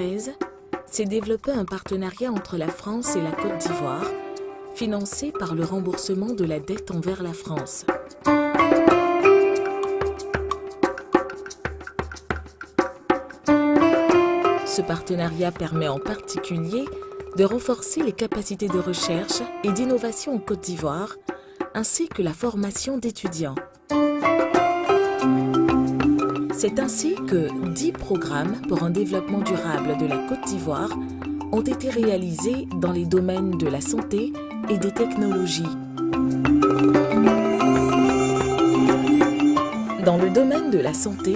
2013, s'est développé un partenariat entre la France et la Côte d'Ivoire, financé par le remboursement de la dette envers la France. Ce partenariat permet en particulier de renforcer les capacités de recherche et d'innovation en Côte d'Ivoire, ainsi que la formation d'étudiants. C'est ainsi que 10 programmes pour un développement durable de la Côte d'Ivoire ont été réalisés dans les domaines de la santé et des technologies. Dans le domaine de la santé,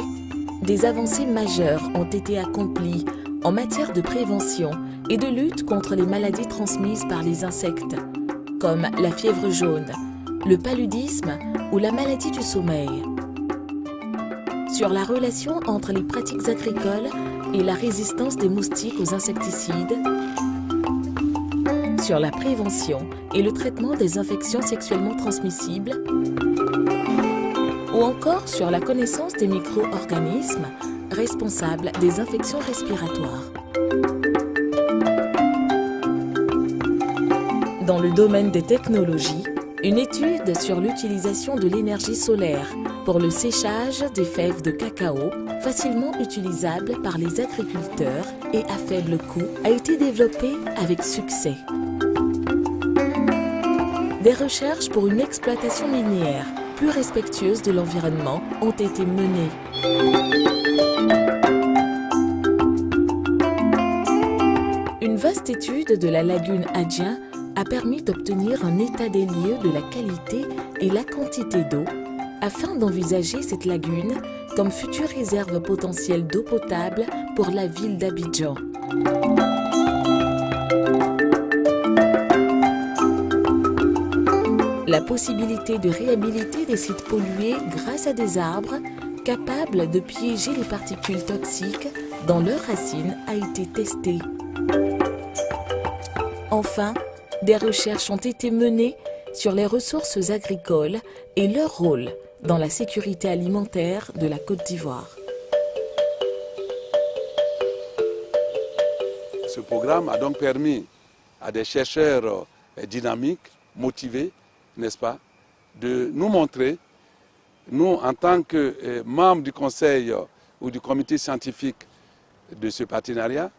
des avancées majeures ont été accomplies en matière de prévention et de lutte contre les maladies transmises par les insectes, comme la fièvre jaune, le paludisme ou la maladie du sommeil. Sur la relation entre les pratiques agricoles et la résistance des moustiques aux insecticides, sur la prévention et le traitement des infections sexuellement transmissibles, ou encore sur la connaissance des micro-organismes responsable des infections respiratoires. Dans le domaine des technologies, une étude sur l'utilisation de l'énergie solaire pour le séchage des fèves de cacao, facilement utilisable par les agriculteurs et à faible coût, a été développée avec succès. Des recherches pour une exploitation minière plus respectueuse de l'environnement ont été menées. Une vaste étude de la lagune Adjien a permis d'obtenir un état des lieux de la qualité et la quantité d'eau afin d'envisager cette lagune comme future réserve potentielle d'eau potable pour la ville d'Abidjan. La possibilité de réhabiliter des sites pollués grâce à des arbres capables de piéger les particules toxiques dans leurs racines a été testée. Enfin, des recherches ont été menées sur les ressources agricoles et leur rôle dans la sécurité alimentaire de la Côte d'Ivoire. Ce programme a donc permis à des chercheurs euh, dynamiques, motivés, n'est-ce pas, de nous montrer, nous en tant que euh, membres du conseil euh, ou du comité scientifique de ce partenariat,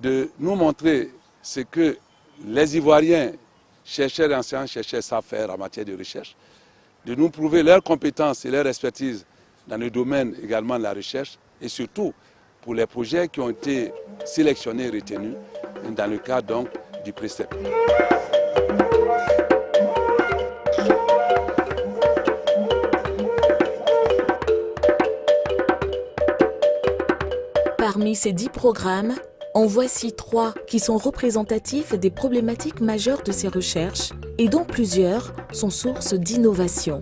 de nous montrer ce que les Ivoiriens, chercheurs et enseignants, chercheurs savent faire en matière de recherche, de nous prouver leurs compétences et leur expertise dans le domaine également de la recherche et surtout pour les projets qui ont été sélectionnés et retenus dans le cadre donc du précepte. Parmi ces dix programmes, en voici trois qui sont représentatifs des problématiques majeures de ces recherches et dont plusieurs sont sources d'innovation.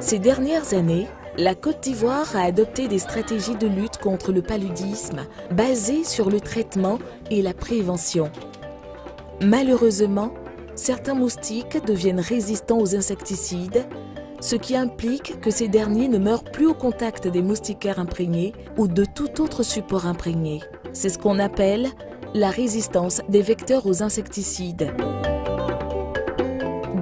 Ces dernières années, la Côte d'Ivoire a adopté des stratégies de lutte contre le paludisme basées sur le traitement et la prévention. Malheureusement, certains moustiques deviennent résistants aux insecticides ce qui implique que ces derniers ne meurent plus au contact des moustiquaires imprégnés ou de tout autre support imprégné. C'est ce qu'on appelle la résistance des vecteurs aux insecticides.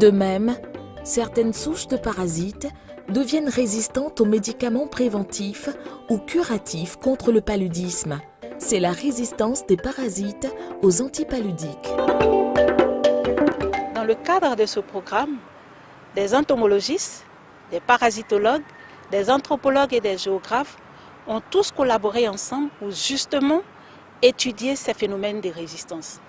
De même, certaines souches de parasites deviennent résistantes aux médicaments préventifs ou curatifs contre le paludisme. C'est la résistance des parasites aux antipaludiques. Dans le cadre de ce programme, des entomologistes, des parasitologues, des anthropologues et des géographes ont tous collaboré ensemble pour justement étudier ces phénomènes de résistance.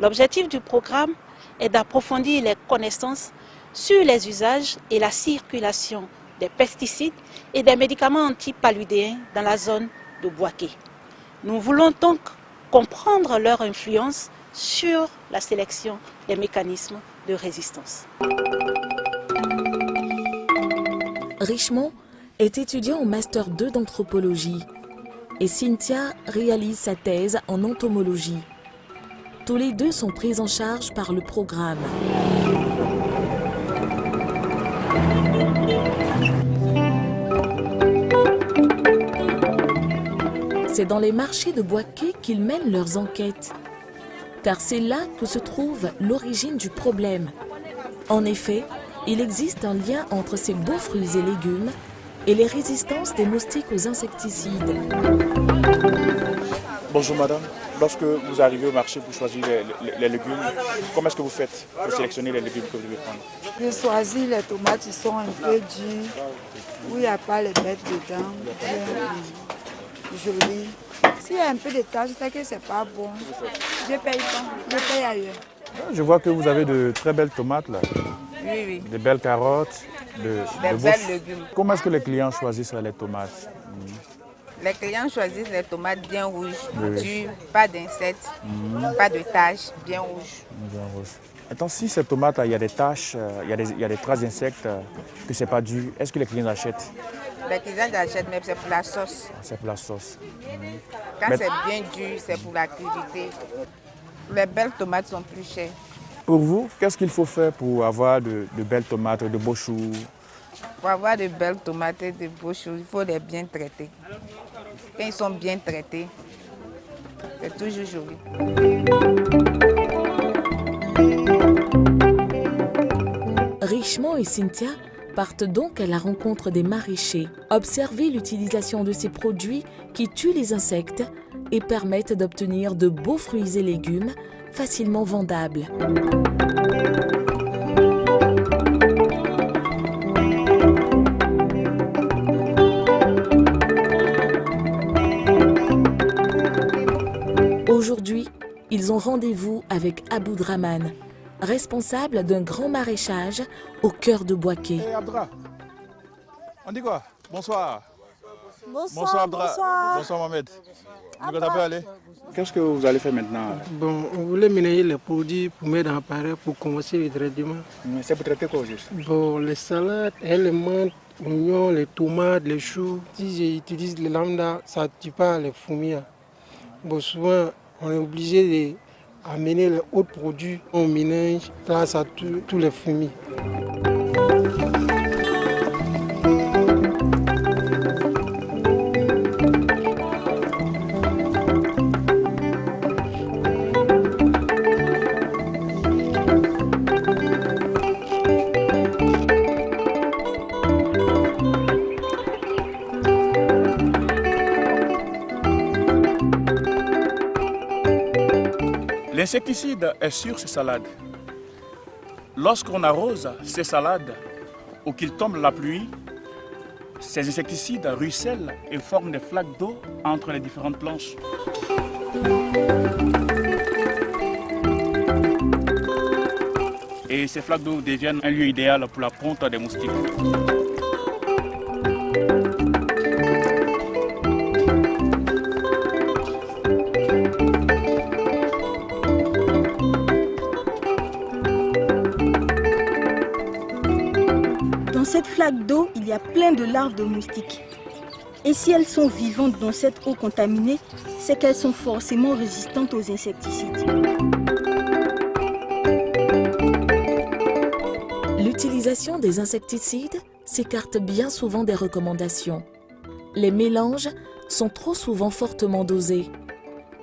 L'objectif du programme est d'approfondir les connaissances sur les usages et la circulation des pesticides et des médicaments antipaludéens dans la zone de Boaké. Nous voulons donc comprendre leur influence sur la sélection des mécanismes de résistance. Richemont est étudiant au Master 2 d'anthropologie et Cynthia réalise sa thèse en entomologie. Tous les deux sont pris en charge par le programme. c'est dans les marchés de Boaké qu'ils mènent leurs enquêtes. Car c'est là que se trouve l'origine du problème. En effet, il existe un lien entre ces beaux fruits et légumes et les résistances des moustiques aux insecticides. Bonjour madame, lorsque vous arrivez au marché pour choisir les, légumes, comment est-ce que vous faites pour sélectionner les légumes que vous devez prendre Je choisis les tomates qui sont un peu dures, où il n'y a pas les bêtes dedans, jolies. S'il y a un peu de taches, c'est que c'est pas bon. Je paye pas, je paye ailleurs. Je vois que vous avez de très belles tomates là. Oui, oui. Des belles carottes, de, Des belles légumes. Comment est-ce que les clients choisissent les tomates? Les clients choisissent les tomates bien rouges, dures, pas d'insectes, pas de taches, bien rouges. Bien rouges. Attends, si ces tomates, il y a des taches, euh, il y a des, il y a des traces d'insectes, euh, que c'est pas dur, est-ce que les clients achètent? Les clients achètent, mais c'est pour la sauce. C'est pour la sauce. Quand Mais- c'est bien dur, c'est pour la crudité. Les belles tomates sont plus chères. Pour vous, qu'est-ce qu'il faut faire pour avoir de, de belles tomates, de beaux choux? Pour avoir de belles tomates et de beaux choses, il faut les bien traiter. Quand ils sont bien traités, c'est toujours joli. Richemont et Cynthia partent donc à la rencontre des maraîchers, observer l'utilisation de ces produits qui tuent les insectes et permettent d'obtenir de beaux fruits et légumes facilement vendables. Aujourd'hui, ils ont rendez-vous avec Abou Draman, responsable d'un grand maraîchage au cœur de Boaké. Bonsoir. Bonsoir, Abdra. bonsoir. Bonsoir Mohamed. Vous ça peut aller Qu'est-ce que vous allez faire maintenant? Bon, on voulait ménager les produits pour mettre en appareil pour commencer le traitement. C'est pour traiter quoi juste Bon, les salades, les menthes, oignons, les tomates, les choux. Si j'utilise les lambda, ça ne tue pas les fourmis. Bon, souvent, on est obligé d'amener les autres produits. On mélange, là, ça tue tous les fourmis. L'insecticide est sur ces salades. Lorsqu'on arrose ces salades ou qu'il tombe la pluie, ces insecticides ruissellent et forment des flaques d'eau entre les différentes planches. Et ces flaques d'eau deviennent un lieu idéal pour la ponte des moustiques. A plein de larves de moustiques. Et si elles sont vivantes dans cette eau contaminée, c'est qu'elles sont forcément résistantes aux insecticides. L'utilisation des insecticides s'écarte bien souvent des recommandations. Les mélanges sont trop souvent fortement dosés.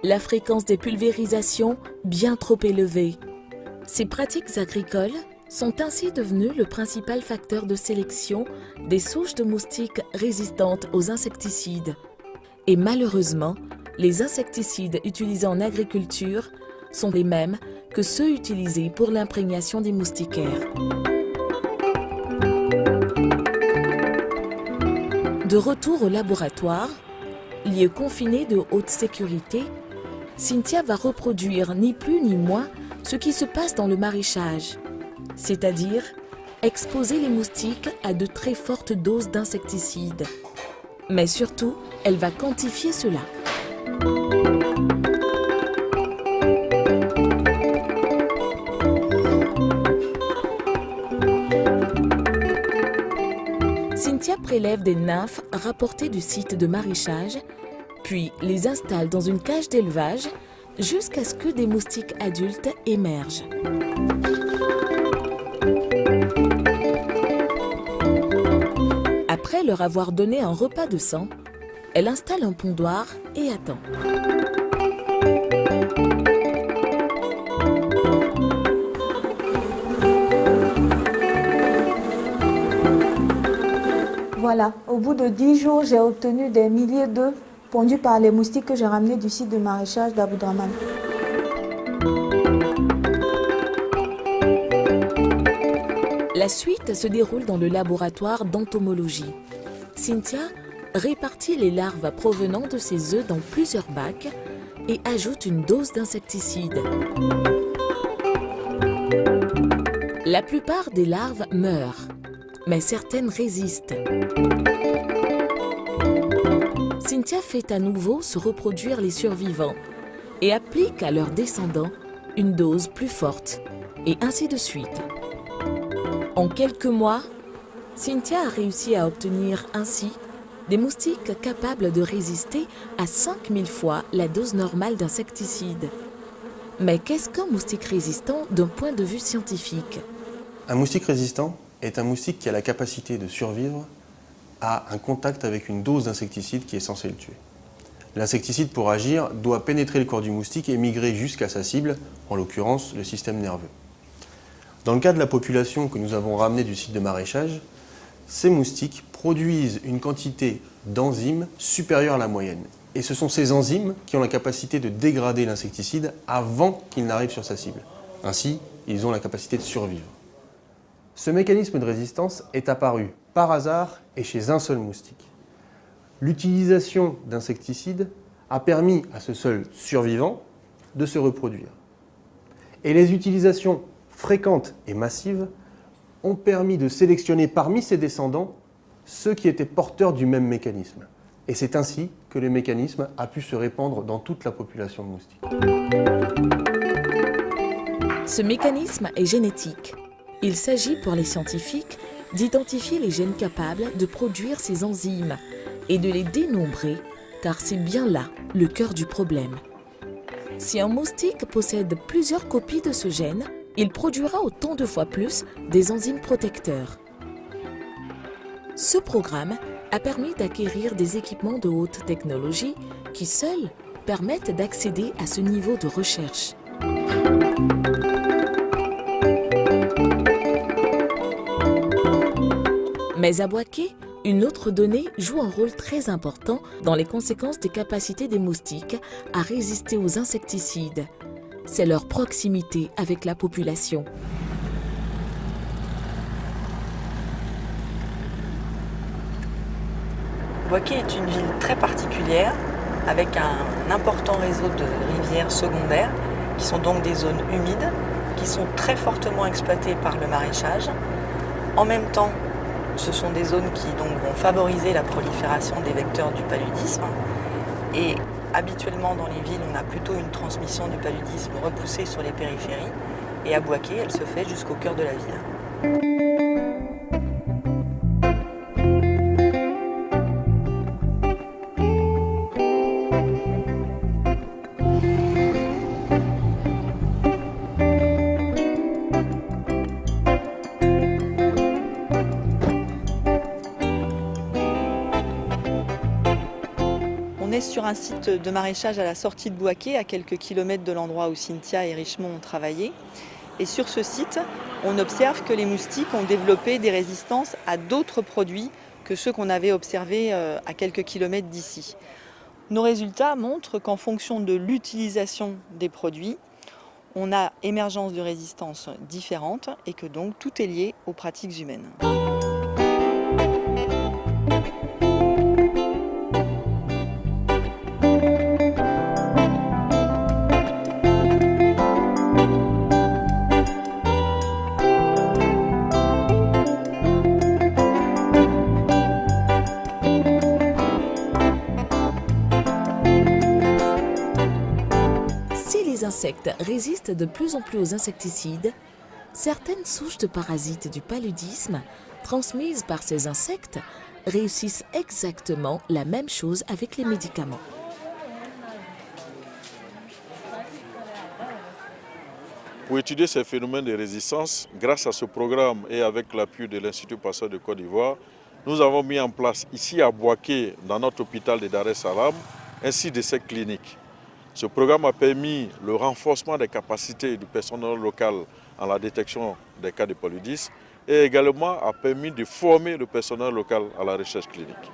La fréquence des pulvérisations bien trop élevée. Ces pratiques agricoles sont ainsi devenues le principal facteur de sélection des souches de moustiques résistantes aux insecticides. Et malheureusement, les insecticides utilisés en agriculture sont les mêmes que ceux utilisés pour l'imprégnation des moustiquaires. De retour au laboratoire, lieu confiné de haute sécurité, Cynthia va reproduire ni plus ni moins ce qui se passe dans le maraîchage, c'est-à-dire exposer les moustiques à de très fortes doses d'insecticides. Mais surtout, elle va quantifier cela. Cynthia prélève des nymphes rapportées du site de maraîchage, puis les installe dans une cage d'élevage jusqu'à ce que des moustiques adultes émergent. Après leur avoir donné un repas de sang, Elle installe un pondoir et attend. Voilà, au bout de 10 jours, j'ai obtenu des milliers d'œufs pondus par les moustiques que j'ai ramenés du site de maraîchage d'Aboudraman. La suite se déroule dans le laboratoire d'entomologie. Cynthia répartit les larves provenant de ses œufs dans plusieurs bacs et ajoute une dose d'insecticide. La plupart des larves meurent, mais certaines résistent. Cynthia fait à nouveau se reproduire les survivants et applique à leurs descendants une dose plus forte, et ainsi de suite. En quelques mois, Cynthia a réussi à obtenir ainsi des moustiques capables de résister à 5000 fois la dose normale d'insecticide. Mais qu'est-ce qu'un moustique résistant d'un point de vue scientifique? Un moustique résistant est un moustique qui a la capacité de survivre à un contact avec une dose d'insecticide qui est censée le tuer. L'insecticide, pour agir, doit pénétrer le corps du moustique et migrer jusqu'à sa cible, en l'occurrence le système nerveux. Dans le cas de la population que nous avons ramenée du site de maraîchage, ces moustiques produisent une quantité d'enzymes supérieure à la moyenne. Et ce sont ces enzymes qui ont la capacité de dégrader l'insecticide avant qu'il n'arrive sur sa cible. Ainsi, ils ont la capacité de survivre. Ce mécanisme de résistance est apparu par hasard et chez un seul moustique. L'utilisation d'insecticides a permis à ce seul survivant de se reproduire. Et les utilisations fréquentes et massives ont permis de sélectionner parmi ses descendants ceux qui étaient porteurs du même mécanisme. Et c'est ainsi que le mécanisme a pu se répandre dans toute la population de moustiques. Ce mécanisme est génétique. Il s'agit pour les scientifiques d'identifier les gènes capables de produire ces enzymes et de les dénombrer, car c'est bien là le cœur du problème. Si un moustique possède plusieurs copies de ce gène, il produira autant de fois plus des enzymes protecteurs. Ce programme a permis d'acquérir des équipements de haute technologie qui seuls permettent d'accéder à ce niveau de recherche. Mais à Boaké, une autre donnée joue un rôle très important dans les conséquences des capacités des moustiques à résister aux insecticides. C'est leur proximité avec la population. Boaké est une ville très particulière avec un important réseau de rivières secondaires qui sont donc des zones humides qui sont très fortement exploitées par le maraîchage. En même temps, ce sont des zones qui vont favoriser la prolifération des vecteurs du paludisme. Habituellement dans les villes, on a plutôt une transmission du paludisme repoussée sur les périphéries. Et à Boaké, elle se fait jusqu'au cœur de la ville. Sur un site de maraîchage à la sortie de Boaké, à quelques kilomètres de l'endroit où Cynthia et Richemont ont travaillé. Et sur ce site, on observe que les moustiques ont développé des résistances à d'autres produits que ceux qu'on avait observés euh, à quelques kilomètres d'ici. Nos résultats montrent qu'en fonction de l'utilisation des produits, on a émergence de résistances différentes et que donc tout est lié aux pratiques humaines. De plus en plus aux insecticides, certaines souches de parasites du paludisme transmises par ces insectes réussissent exactement la même chose avec les médicaments. Pour étudier ces phénomènes de résistance, grâce à ce programme et avec l'appui de l'Institut Pasteur de Côte d'Ivoire, nous avons mis en place ici à Boaké, dans notre hôpital de Dar es Salaam, ainsi de ces cliniques. Ce programme a permis le renforcement des capacités du personnel local en la détection des cas de paludisme et également a permis de former le personnel local à la recherche clinique.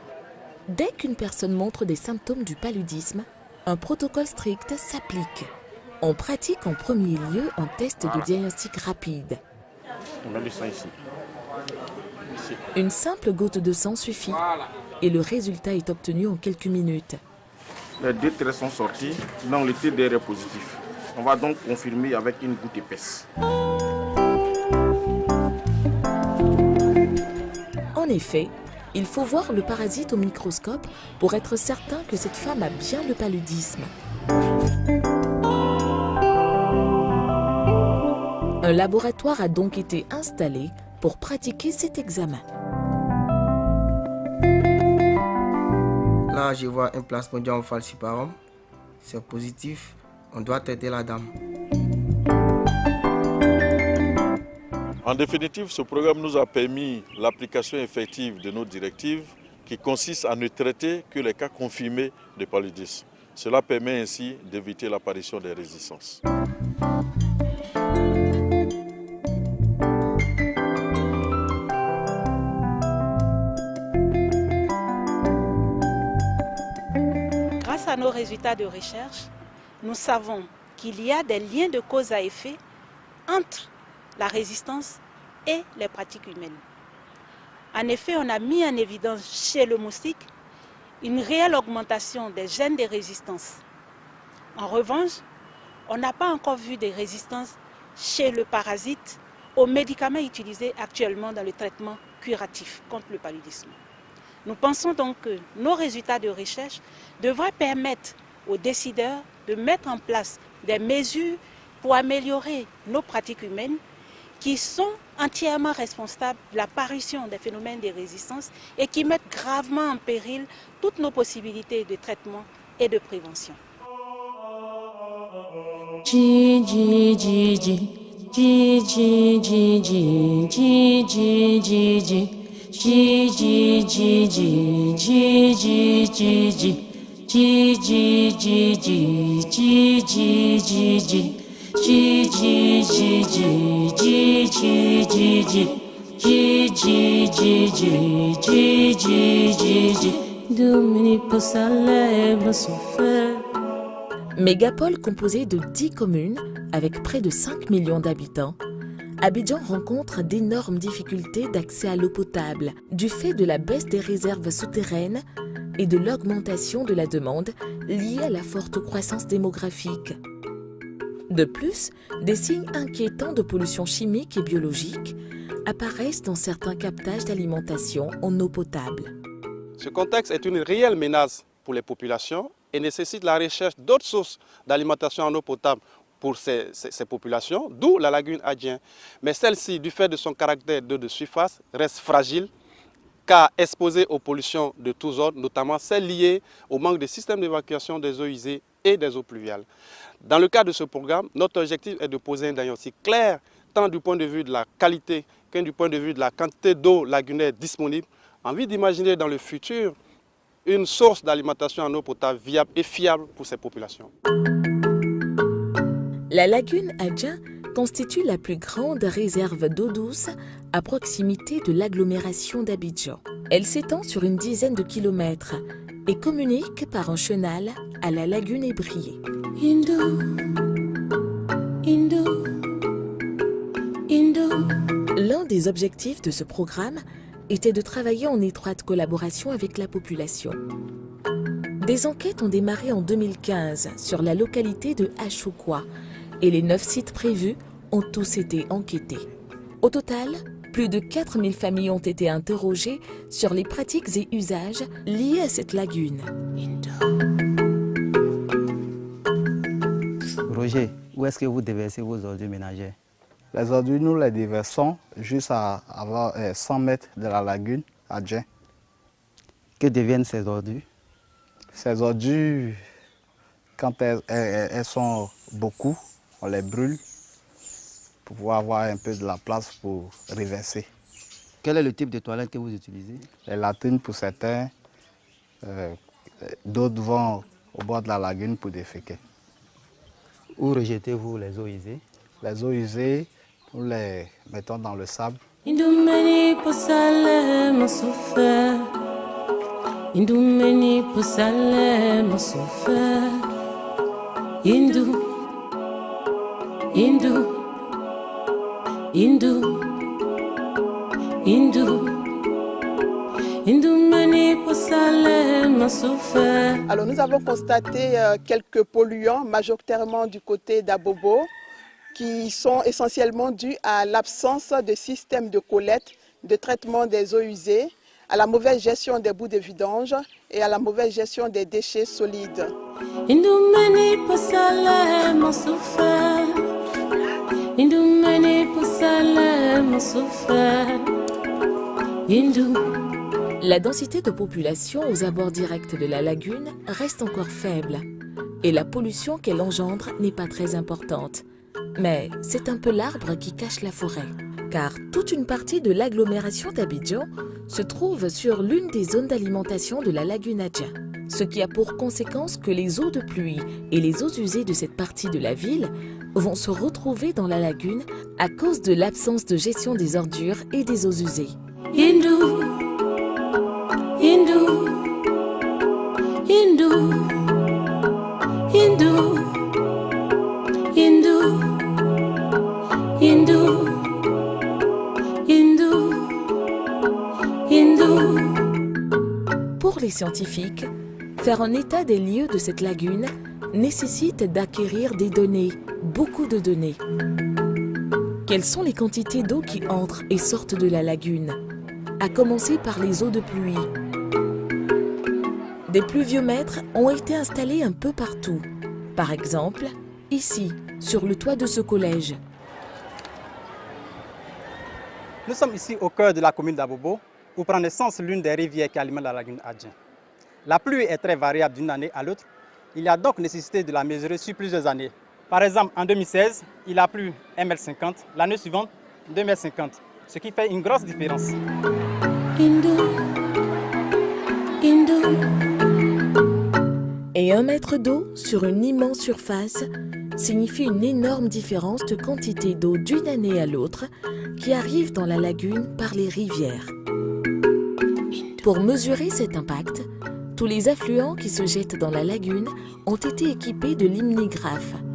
Dès qu'une personne montre des symptômes du paludisme, un protocole strict s'applique. On pratique en premier lieu un test de diagnostic rapide. On met du sang ici. Ici. Une simple goutte de sang suffit et le résultat est obtenu en quelques minutes. Les deux traits sont sortis, donc le TDR est positif. On va donc confirmer avec une goutte épaisse. En effet, il faut voir le parasite au microscope pour être certain que cette femme a bien le paludisme. Un laboratoire a donc été installé pour pratiquer cet examen. Je vois un plasmodium falciparum. C'est positif. On doit traiter la dame. En définitive, ce programme nous a permis l'application effective de nos directives qui consistent à ne traiter que les cas confirmés de paludisme. Cela permet ainsi d'éviter l'apparition des résistances. Nos résultats de recherche, nous savons qu'il y a des liens de cause à effet entre la résistance et les pratiques humaines. En effet, on a mis en évidence chez le moustique une réelle augmentation des gènes de résistance. En revanche, on n'a pas encore vu de résistance chez le parasite aux médicaments utilisés actuellement dans le traitement curatif contre le paludisme. Nous pensons donc que nos résultats de recherche devraient permettre aux décideurs de mettre en place des mesures pour améliorer nos pratiques humaines qui sont entièrement responsables de l'apparition des phénomènes de résistance et qui mettent gravement en péril toutes nos possibilités de traitement et de prévention. Mégapole composée de 10 communes avec près de 5 millions d'habitants. Abidjan rencontre d'énormes difficultés d'accès à l'eau potable du fait de la baisse des réserves souterraines et de l'augmentation de la demande liée à la forte croissance démographique. De plus, des signes inquiétants de pollution chimique et biologique apparaissent dans certains captages d'alimentation en eau potable. Ce contexte est une réelle menace pour les populations et nécessite la recherche d'autres sources d'alimentation en eau potable pour ces, populations, d'où la lagune Adjien. Mais celle-ci, du fait de son caractère d'eau de surface, reste fragile car exposée aux pollutions de tous ordres, notamment celles liées au manque de systèmes d'évacuation des eaux usées et des eaux pluviales. Dans le cadre de ce programme, notre objectif est de poser un diagnostic clair, tant du point de vue de la qualité que du point de vue de la quantité d'eau lagunaire disponible, en vue d'imaginer dans le futur une source d'alimentation en eau potable viable et fiable pour ces populations. La lagune Adja constitue la plus grande réserve d'eau douce à proximité de l'agglomération d'Abidjan. Elle s'étend sur une dizaine de kilomètres et communique par un chenal à la lagune ébriée. L'un des objectifs de ce programme était de travailler en étroite collaboration avec la population. Des enquêtes ont démarré en 2015 sur la localité de Achoukwa et les neuf sites prévus ont tous été enquêtés. Au total, plus de 4000 familles ont été interrogées sur les pratiques et usages liés à cette lagune. Roger, où est-ce que vous déversez vos ordures ménagères? Les ordures, nous les déversons juste à avoir, euh, 100 mètres de la lagune à Djen. Que deviennent ces ordures? Ces ordures, quand elles, elles- elles sont beaucoup, on les brûle pour pouvoir avoir un peu de la place pour reverser. Quel est le type de toilette que vous utilisez? Les latrines pour certains, euh, d'autres vont au bord de la lagune pour déféquer. Où rejetez-vous les eaux usées? Les eaux usées, nous les mettons dans le sable. Indu Alors nous avons constaté euh, quelques polluants, majoritairement du côté d'Abobo, qui sont essentiellement dus à l'absence de système de collecte, de traitement des eaux usées, à la mauvaise gestion des bouts de vidange et à la mauvaise gestion des déchets solides. La densité de population aux abords directs de la lagune reste encore faible. Et la pollution qu'elle engendre n'est pas très importante. Mais c'est un peu l'arbre qui cache la forêt, car toute une partie de l'agglomération d'Abidjan se trouve sur l'une des zones d'alimentation de la lagune Adja, ce qui a pour conséquence que les eaux de pluie et les eaux usées de cette partie de la ville vont se retrouver dans la lagune à cause de l'absence de gestion des ordures et des eaux usées. Pour les scientifiques, faire un état des lieux de cette lagune nécessite d'acquérir des données beaucoup de données. Quelles sont les quantités d'eau qui entrent et sortent de la lagune? À commencer par les eaux de pluie. Des pluviomètres ont été installés un peu partout. Par exemple, ici, sur le toit de ce collège. Nous sommes ici au cœur de la commune d'Abobo, où prend naissance l'une des rivières qui alimente la lagune Adjin. La pluie est très variable d'une année à l'autre. Il y a donc nécessité de la mesurer sur plusieurs années. Par exemple, en 2016, il a plu 1,50 m, l'année suivante 2,50 m, ce qui fait une grosse différence. Et un mètre d'eau sur une immense surface signifie une énorme différence de quantité d'eau d'une année à l'autre qui arrive dans la lagune par les rivières. Pour mesurer cet impact, tous les affluents qui se jettent dans la lagune ont été équipés de limnigraphes.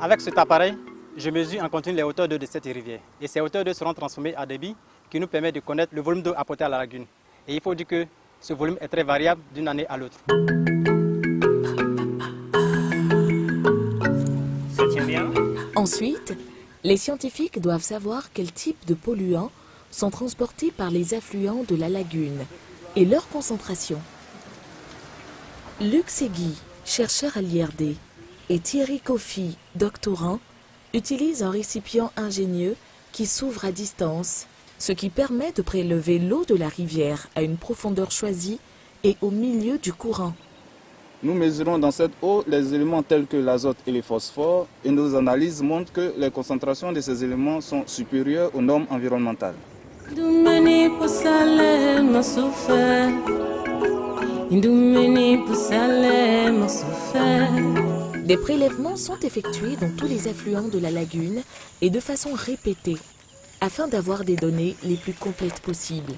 Avec cet appareil, je mesure en continu les hauteurs d'eau de cette rivière. Et ces hauteurs d'eau seront transformées en débit qui nous permet de connaître le volume d'eau apporté à la lagune. Et il faut dire que ce volume est très variable d'une année à l'autre. Ensuite, les scientifiques doivent savoir quel type de polluants sont transportés par les affluents de la lagune et leur concentration. Luc Segui, chercheur à l'IRD, et Thierry Kofi, doctorant, utilisent un récipient ingénieux qui s'ouvre à distance, ce qui permet de prélever l'eau de la rivière à une profondeur choisie et au milieu du courant. Nous mesurons dans cette eau les éléments tels que l'azote et les phosphores et nos analyses montrent que les concentrations de ces éléments sont supérieures aux normes environnementales. Des prélèvements sont effectués dans tous les affluents de la lagune et de façon répétée, afin d'avoir des données les plus complètes possibles.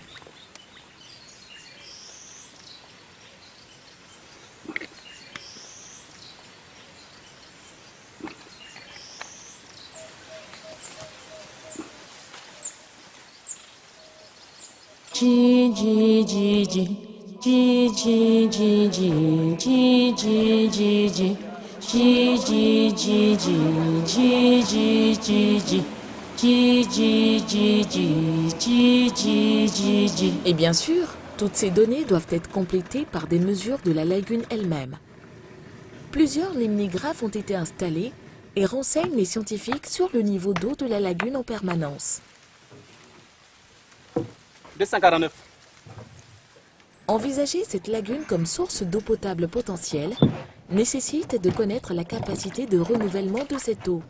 Et bien sûr, toutes ces données doivent être complétées par des mesures de la lagune elle-même. Plusieurs limnigraphes ont été installés et renseignent les scientifiques sur le niveau d'eau de la lagune en permanence. 249. Envisager cette lagune comme source d'eau potable potentielle nécessite de connaître la capacité de renouvellement de cette eau.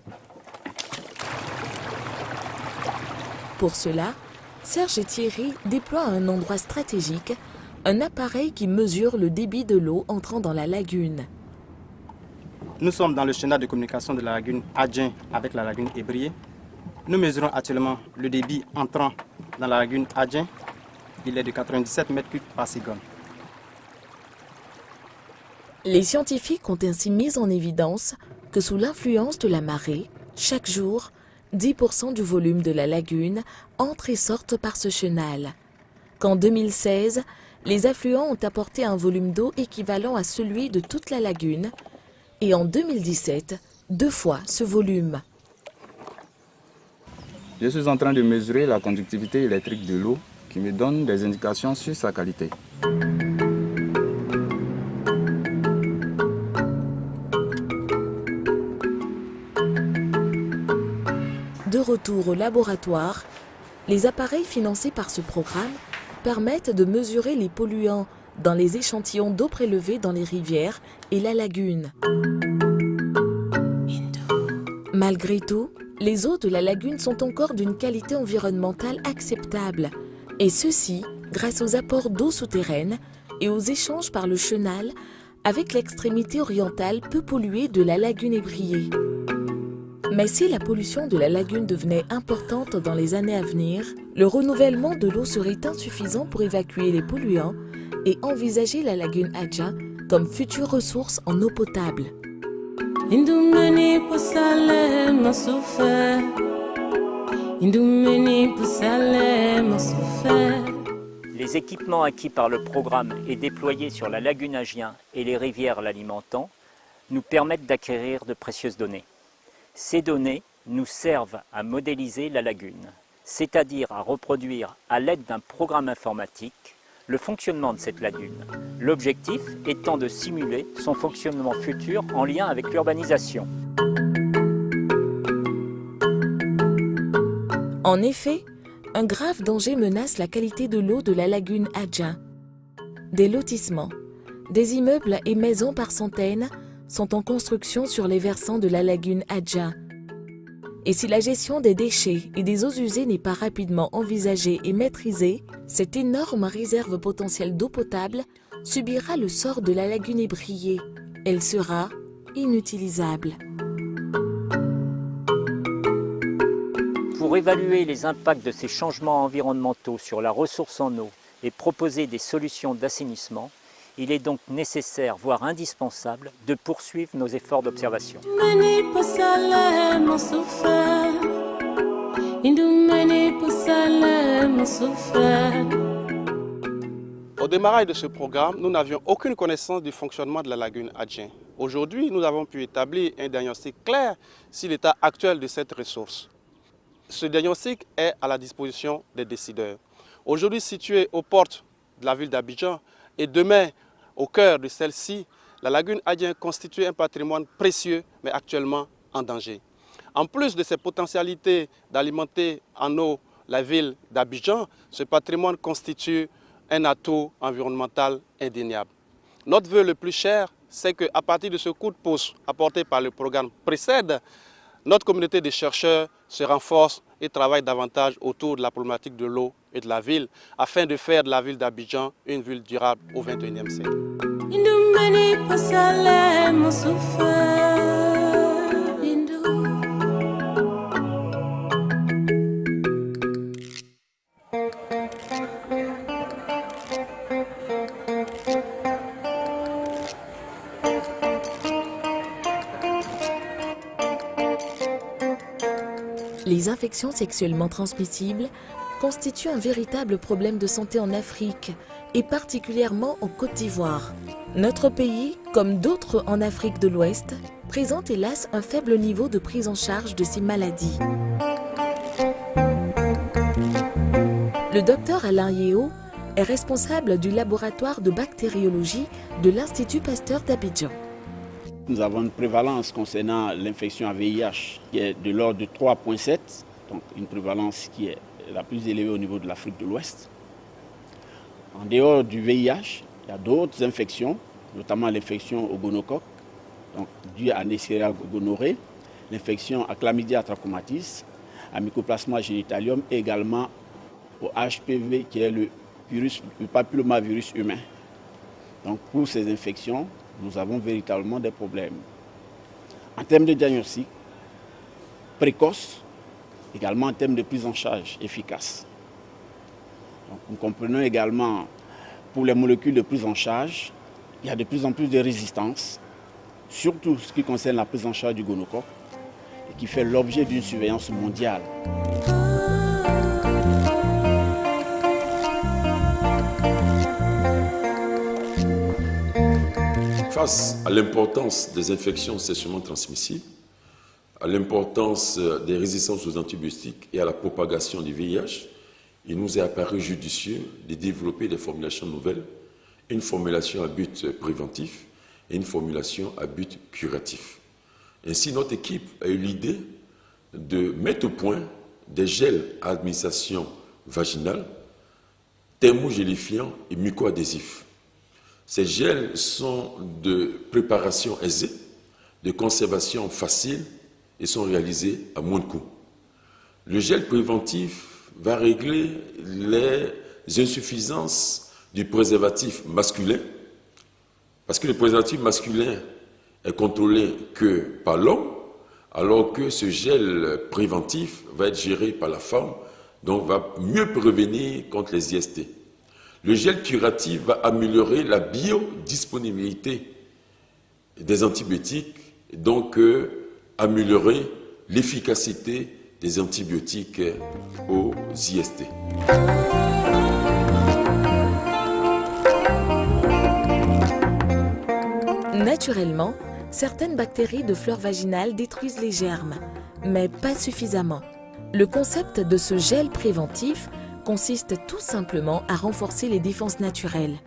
Pour cela, Serge et Thierry déploient à un endroit stratégique un appareil qui mesure le débit de l'eau entrant dans la lagune. Nous sommes dans le schéma de communication de la lagune Adjin avec la lagune Ébrié. Nous mesurons actuellement le débit entrant dans la lagune Adjin. Il est de 97 mètres cubes par seconde. Les scientifiques ont ainsi mis en évidence que sous l'influence de la marée, chaque jour, 10% du volume de la lagune entre et sortent par ce chenal. Qu'en 2016, les affluents ont apporté un volume d'eau équivalent à celui de toute la lagune et en 2017, deux fois ce volume. Je suis en train de mesurer la conductivité électrique de l'eau qui me donne des indications sur sa qualité. Retour au laboratoire, les appareils financés par ce programme permettent de mesurer les polluants dans les échantillons d'eau prélevés dans les rivières et la lagune. Malgré tout, les eaux de la lagune sont encore d'une qualité environnementale acceptable, et ceci grâce aux apports d'eau souterraine et aux échanges par le chenal avec l'extrémité orientale peu polluée de la lagune ébriée. Mais si la pollution de la lagune devenait importante dans les années à venir, le renouvellement de l'eau serait insuffisant pour évacuer les polluants et envisager la lagune Adja comme future ressource en eau potable. Les équipements acquis par le programme et déployés sur la lagune Agien et les rivières l'alimentant nous permettent d'acquérir de précieuses données. Ces données nous servent à modéliser la lagune, c'est-à-dire à reproduire à l'aide d'un programme informatique le fonctionnement de cette lagune, l'objectif étant de simuler son fonctionnement futur en lien avec l'urbanisation. En effet, un grave danger menace la qualité de l'eau de la lagune Adja. Des lotissements, des immeubles et maisons par centaines sont en construction sur les versants de la lagune Adja. Et si la gestion des déchets et des eaux usées n'est pas rapidement envisagée et maîtrisée, cette énorme réserve potentielle d'eau potable subira le sort de la lagune ébriée. Elle sera inutilisable. Pour évaluer les impacts de ces changements environnementaux sur la ressource en eau et proposer des solutions d'assainissement, il est donc nécessaire, voire indispensable, de poursuivre nos efforts d'observation. Au démarrage de ce programme, nous n'avions aucune connaissance du fonctionnement de la lagune Adjien. Aujourd'hui, nous avons pu établir un diagnostic clair sur l'état actuel de cette ressource. Ce diagnostic est à la disposition des décideurs. Aujourd'hui situé aux portes de la ville d'Abidjan et demain au cœur de celle-ci, la lagune Adien constitue un patrimoine précieux mais actuellement en danger. En plus de ses potentialités d'alimenter en eau la ville d'Abidjan, ce patrimoine constitue un atout environnemental indéniable. Notre vœu le plus cher, c'est qu'à partir de ce coup de pouce apporté par le programme précède, notre communauté de chercheurs se renforce et travaille davantage autour de la problématique de l'eau et de la ville afin de faire de la ville d'Abidjan une ville durable au XXIe siècle. Infections sexuellement transmissibles constituent un véritable problème de santé en Afrique et particulièrement en Côte d'Ivoire. Notre pays, comme d'autres en Afrique de l'Ouest, présente hélas un faible niveau de prise en charge de ces maladies. Le docteur Alain Yeo est responsable du laboratoire de bactériologie de l'Institut Pasteur d'Abidjan. Nous avons une prévalence concernant l'infection à VIH qui est de l'ordre de 3,7, donc une prévalence qui est la plus élevée au niveau de l'Afrique de l'Ouest. En dehors du VIH, il y a d'autres infections, notamment l'infection au gonocoque, donc due à Neisseria gonorrhée, l'infection à chlamydia trachomatis, à mycoplasma genitalium et également au HPV qui est le, virus, le papillomavirus humain. Donc pour ces infections, nous avons véritablement des problèmes. En termes de diagnostic précoce, également en termes de prise en charge efficace. nous comprenons également pour les molécules de prise en charge, il y a de plus en plus de résistance, surtout ce qui concerne la prise en charge du gonocoque, et qui fait l'objet d'une surveillance mondiale. Face à l'importance des infections sexuellement transmissibles, à l'importance des résistances aux antibiotiques et à la propagation du VIH, il nous est apparu judicieux de développer des formulations nouvelles, une formulation à but préventif et une formulation à but curatif. Ainsi, notre équipe a eu l'idée de mettre au point des gels à administration vaginale, thermogélifiants et mucoadhésifs. Ces gels sont de préparation aisée, de conservation facile et sont réalisés à moins de coût. Le gel préventif va régler les insuffisances du préservatif masculin, parce que le préservatif masculin est contrôlé que par l'homme, alors que ce gel préventif va être géré par la femme, donc va mieux prévenir contre les IST. Le gel curatif va améliorer la biodisponibilité des antibiotiques, donc euh, améliorer l'efficacité des antibiotiques aux IST. Naturellement, certaines bactéries de flore vaginale détruisent les germes, mais pas suffisamment. Le concept de ce gel préventif consiste tout simplement à renforcer les défenses naturelles.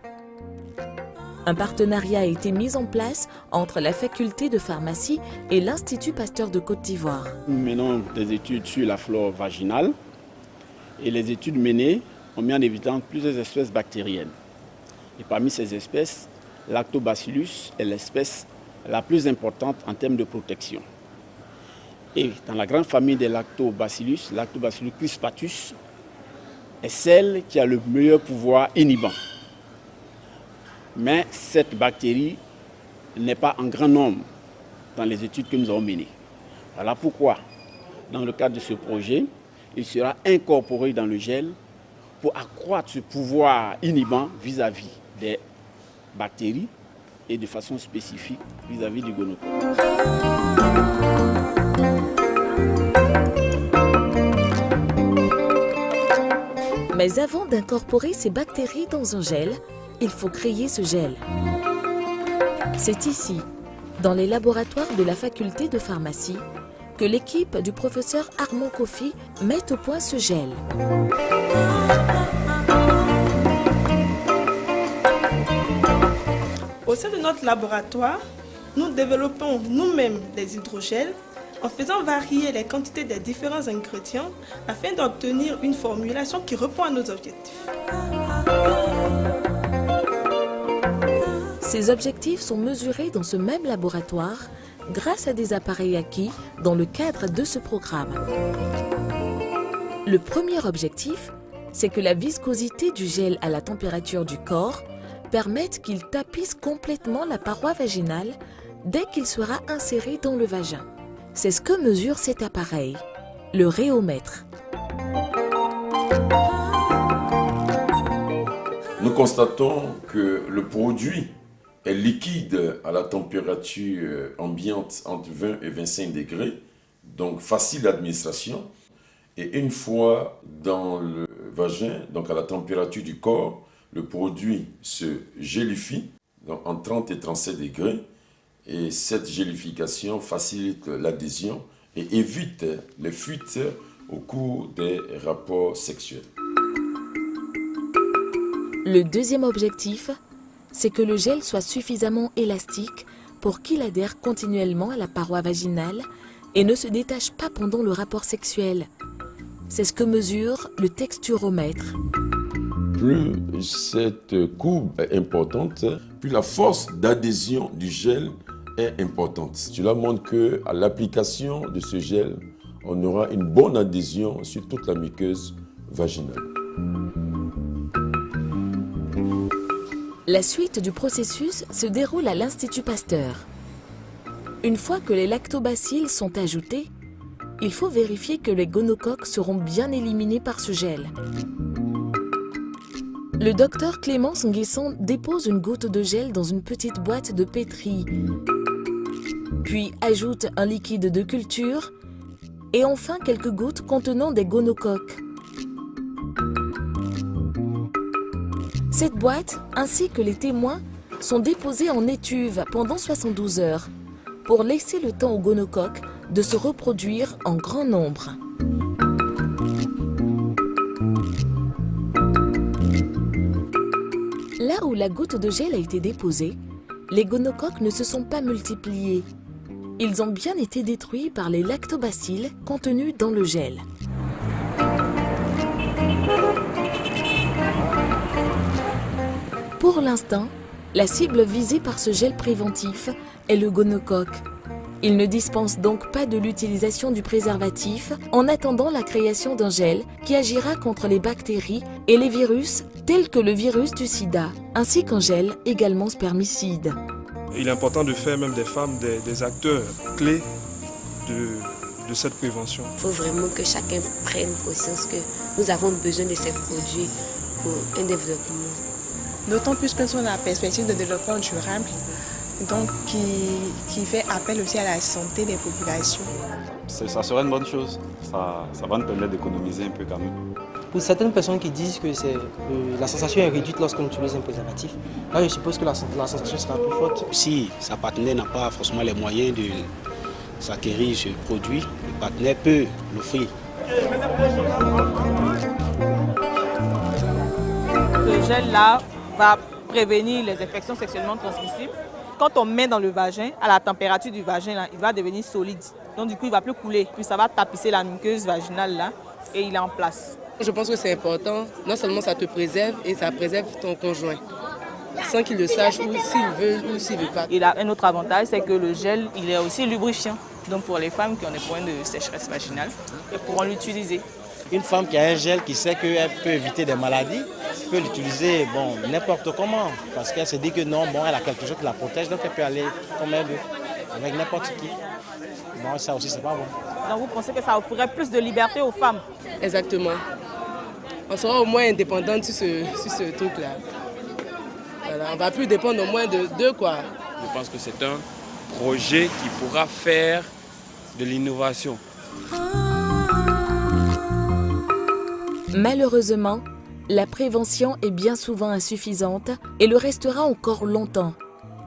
Un partenariat a été mis en place entre la faculté de pharmacie et l'Institut Pasteur de Côte d'Ivoire. Nous menons des études sur la flore vaginale et les études menées ont mis en évidence plusieurs espèces bactériennes. Et parmi ces espèces, Lactobacillus est l'espèce la plus importante en termes de protection. Et dans la grande famille des Lactobacillus, Lactobacillus crispatus est celle qui a le meilleur pouvoir inhibant. Mais cette bactérie n'est pas en grand nombre dans les études que nous avons menées. Voilà pourquoi, dans le cadre de ce projet, il sera incorporé dans le gel pour accroître ce pouvoir inhibant vis-à-vis des bactéries et de façon spécifique vis-à-vis du gonocoque. Mais avant d'incorporer ces bactéries dans un gel, il faut créer ce gel. C'est ici, dans les laboratoires de la faculté de pharmacie, que l'équipe du professeur Armand Kofi met au point ce gel. Au sein de notre laboratoire, nous développons nous-mêmes des hydrogels en faisant varier les quantités des différents ingrédients afin d'obtenir une formulation qui répond à nos objectifs. Ces objectifs sont mesurés dans ce même laboratoire grâce à des appareils acquis dans le cadre de ce programme. Le premier objectif, c'est que la viscosité du gel à la température du corps permette qu'il tapisse complètement la paroi vaginale dès qu'il sera inséré dans le vagin. C'est ce que mesure cet appareil, le réomètre. Nous constatons que le produit est liquide à la température ambiante entre 20 et 25 degrés, donc facile d'administration. Et une fois dans le vagin, donc à la température du corps, le produit se gélifie donc en 30 et 37 degrés. Et cette gélification facilite l'adhésion et évite les fuites au cours des rapports sexuels. Le deuxième objectif, c'est que le gel soit suffisamment élastique pour qu'il adhère continuellement à la paroi vaginale et ne se détache pas pendant le rapport sexuel. C'est ce que mesure le texturomètre. Plus cette courbe est importante, plus la force d'adhésion du gel est importante. Cela montre qu'à l'application de ce gel, on aura une bonne adhésion sur toute la muqueuse vaginale. La suite du processus se déroule à l'Institut Pasteur. Une fois que les lactobacilles sont ajoutés, il faut vérifier que les gonocoques seront bien éliminés par ce gel. Le docteur Clémence Nguesson dépose une goutte de gel dans une petite boîte de pétri, puis ajoute un liquide de culture et enfin quelques gouttes contenant des gonocoques. Cette boîte, ainsi que les témoins, sont déposés en étuve pendant 72 heures pour laisser le temps aux gonocoques de se reproduire en grand nombre. Là où la goutte de gel a été déposée, les gonocoques ne se sont pas multipliés. Ils ont bien été détruits par les lactobacilles contenus dans le gel. Pour l'instant, la cible visée par ce gel préventif est le gonocoque. Il ne dispense donc pas de l'utilisation du préservatif en attendant la création d'un gel qui agira contre les bactéries et les virus tels que le virus du sida, ainsi qu'un gel également spermicide. Il est important de faire même des femmes des, des acteurs clés de, de cette prévention. Il faut vraiment que chacun prenne conscience que nous avons besoin de ces produits pour un développement. D'autant plus que sont la perspective de développement durable, donc qui, qui, fait appel aussi à la santé des populations. Ça serait une bonne chose, ça, ça va nous permettre d'économiser un peu quand même. Pour certaines personnes qui disent que euh, la sensation est réduite lorsqu'on utilise un préservatif, là je suppose que la, la sensation sera plus forte. Si sa partenaire n'a pas forcément les moyens de s'acquérir ce produit, le partenaire peut l'offrir. Ce gel-là va prévenir les infections sexuellement transmissibles. Quand on met dans le vagin, à la température du vagin, là, il va devenir solide. Donc du coup, il ne va plus couler. Puis ça va tapisser la muqueuse vaginale là et il est en place. Je pense que c'est important. Non seulement ça te préserve et ça préserve ton conjoint. Sans qu'il le sache ou s'il veut ou s'il ne veut pas. Il a un autre avantage, c'est que le gel, il est aussi lubrifiant. Donc pour les femmes qui ont des problèmes de sécheresse vaginale, elles pourront l'utiliser. Une femme qui a un gel qui sait qu'elle peut éviter des maladies, peut l'utiliser bon, n'importe comment. Parce qu'elle se dit que non, bon, elle a quelque chose qui la protège, donc elle peut aller comme elle veut, avec n'importe qui. Bon, ça aussi, c'est pas bon. Donc vous pensez que ça offrirait plus de liberté aux femmes? Exactement. On sera au moins indépendante sur ce, sur ce truc-là. Voilà, on va plus dépendre au moins de deux, quoi. Je pense que c'est un projet qui pourra faire de l'innovation. Malheureusement, la prévention est bien souvent insuffisante et le restera encore longtemps.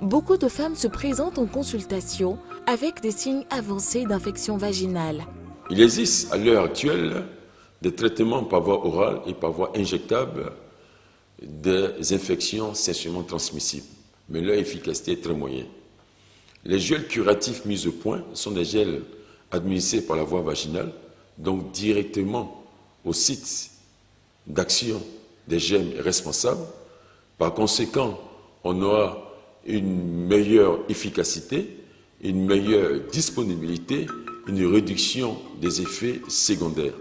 Beaucoup de femmes se présentent en consultation avec des signes avancés d'infection vaginale. Il existe à l'heure actuelle des traitements par voie orale et par voie injectable des infections sexuellement transmissibles, mais leur efficacité est très moyenne. Les gels curatifs mis au point sont des gels administrés par la voie vaginale, donc directement au site d'action des gemmes responsables. Par conséquent, on aura une meilleure efficacité, une meilleure disponibilité, une réduction des effets secondaires.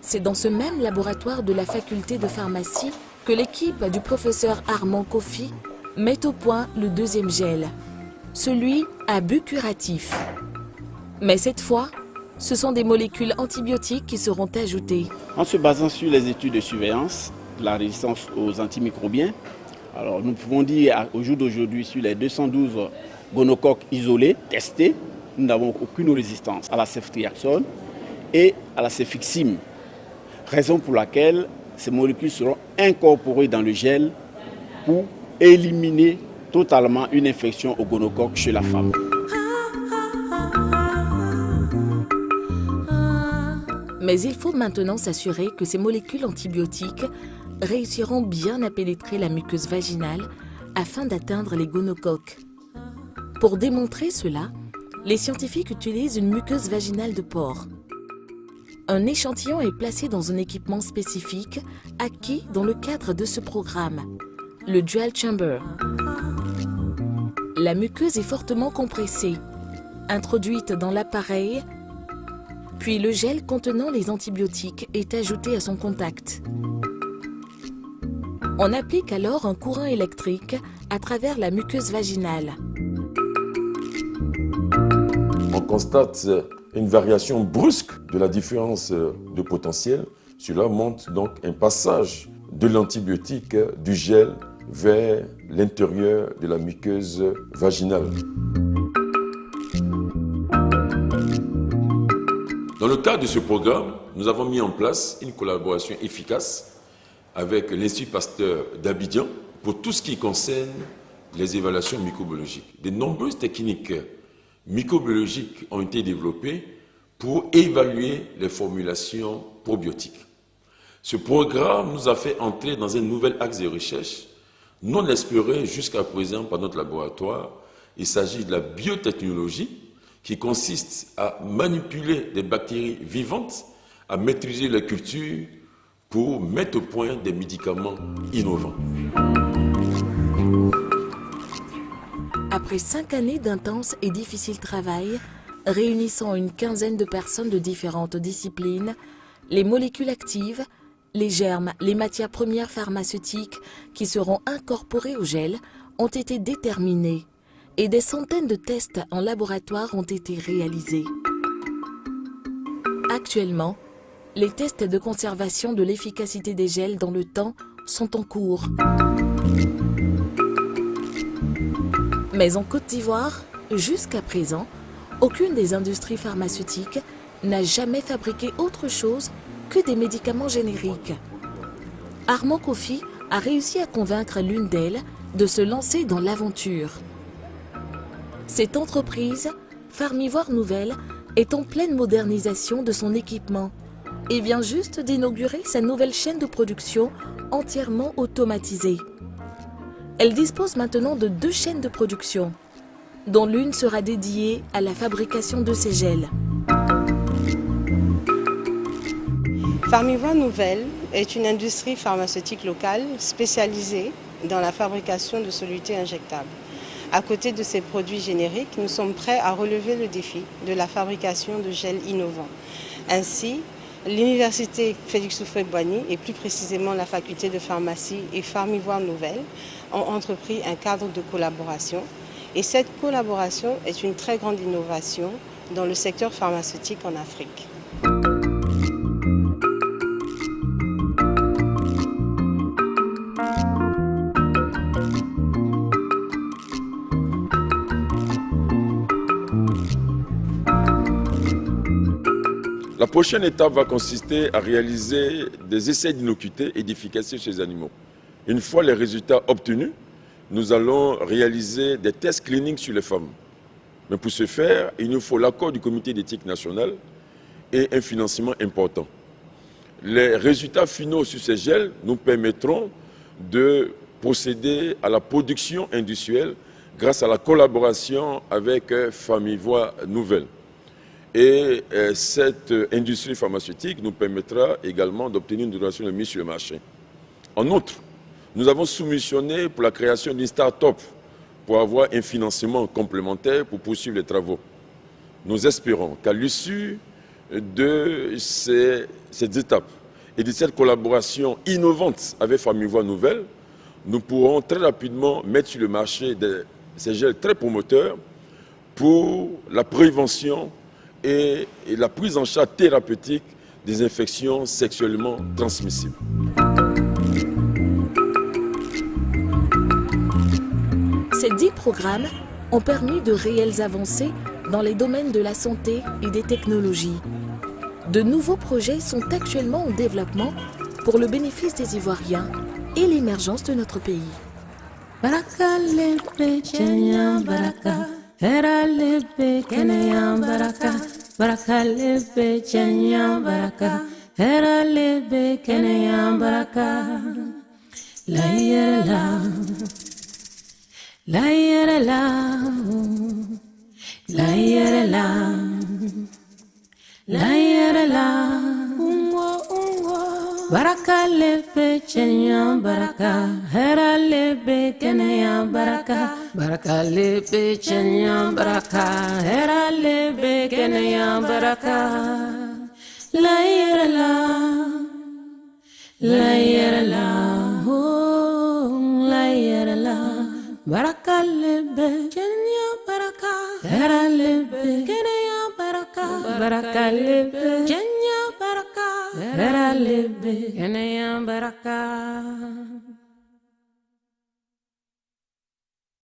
C'est dans ce même laboratoire de la faculté de pharmacie que l'équipe du professeur Armand Kofi met au point le deuxième gel, celui à but curatif. Mais cette fois, ce sont des molécules antibiotiques qui seront ajoutées. En se basant sur les études de surveillance la résistance aux antimicrobiens, alors nous pouvons dire au jour d'aujourd'hui, sur les 212 gonocoques isolés, testés, nous n'avons aucune résistance à la ceftriaxone et à la cefixime. Raison pour laquelle ces molécules seront incorporées dans le gel pour éliminer totalement une infection au gonocoque chez la femme. Mais il faut maintenant s'assurer que ces molécules antibiotiques réussiront bien à pénétrer la muqueuse vaginale afin d'atteindre les gonocoques. Pour démontrer cela, les scientifiques utilisent une muqueuse vaginale de porc. Un échantillon est placé dans un équipement spécifique acquis dans le cadre de ce programme, le Dual Chamber. La muqueuse est fortement compressée. Introduite dans l'appareil, Puis le gel contenant les antibiotiques est ajouté à son contact. On applique alors un courant électrique à travers la muqueuse vaginale. On constate une variation brusque de la différence de potentiel. Cela montre donc un passage de l'antibiotique du gel vers l'intérieur de la muqueuse vaginale. Dans le cadre de ce programme, nous avons mis en place une collaboration efficace avec l'Institut Pasteur d'Abidjan pour tout ce qui concerne les évaluations microbiologiques. De nombreuses techniques microbiologiques ont été développées pour évaluer les formulations probiotiques. Ce programme nous a fait entrer dans un nouvel axe de recherche non exploré jusqu'à présent par notre laboratoire. Il s'agit de la biotechnologie qui consiste à manipuler des bactéries vivantes, à maîtriser la culture pour mettre au point des médicaments innovants. Après cinq années d'intense et difficile travail, réunissant une quinzaine de personnes de différentes disciplines, les molécules actives, les germes, les matières premières pharmaceutiques qui seront incorporées au gel ont été déterminés et des centaines de tests en laboratoire ont été réalisés. Actuellement, les tests de conservation de l'efficacité des gels dans le temps sont en cours. Mais en Côte d'Ivoire, jusqu'à présent, aucune des industries pharmaceutiques n'a jamais fabriqué autre chose que des médicaments génériques. Armand Kofi a réussi à convaincre l'une d'elles de se lancer dans l'aventure. Cette entreprise, Farmivoire Nouvelle, est en pleine modernisation de son équipement et vient juste d'inaugurer sa nouvelle chaîne de production entièrement automatisée. Elle dispose maintenant de deux chaînes de production, dont l'une sera dédiée à la fabrication de ces gels. Farmivoie Nouvelle est une industrie pharmaceutique locale spécialisée dans la fabrication de solutés injectables. À côté de ces produits génériques, nous sommes prêts à relever le défi de la fabrication de gels innovants. Ainsi, l'Université Félix Houphouët-Boigny et plus précisément la faculté de pharmacie et Farmivoire Nouvelle ont entrepris un cadre de collaboration. Et cette collaboration est une très grande innovation dans le secteur pharmaceutique en Afrique. Prochaine étape va consister à réaliser des essais d'innocuité et d'efficacité chez les animaux. Une fois les résultats obtenus, nous allons réaliser des tests cliniques sur les femmes. Mais pour ce faire, il nous faut l'accord du comité d'éthique nationale et un financement important. Les résultats finaux sur ces gels nous permettront de procéder à la production industrielle grâce à la collaboration avec Famille Voix Nouvelle. Et euh, cette industrie pharmaceutique nous permettra également d'obtenir une donation de mise sur le marché. En outre, nous avons soumissionné pour la création d'une start-up pour avoir un financement complémentaire pour poursuivre les travaux. Nous espérons qu'à l'issue de ces, ces, étapes et de cette collaboration innovante avec Famille Voix Nouvelle, nous pourrons très rapidement mettre sur le marché des, ces gels très promoteurs pour la prévention et, la prise en charge thérapeutique des infections sexuellement transmissibles. Ces dix programmes ont permis de réelles avancées dans les domaines de la santé et des technologies. De nouveaux projets sont actuellement en développement pour le bénéfice des Ivoiriens et l'émergence de notre pays. Baraka lepe chenya baraka, baraka, baraka lepe chenya baraka, hera lepe keneya baraka. La yere la, la la, la la, la yere la. Baraka lebe cɛɲa baraka hera lebe kenya baraka. Baraka lebe cɛɲa baraka hera lebe kenya baraka. La yɛrɛ la la yɛrɛ la oh, la yɛrɛ la baraka lebe cɛɲa baraka hera lebe baraka baraka lebe kenya baraka hera lebe kenya baraka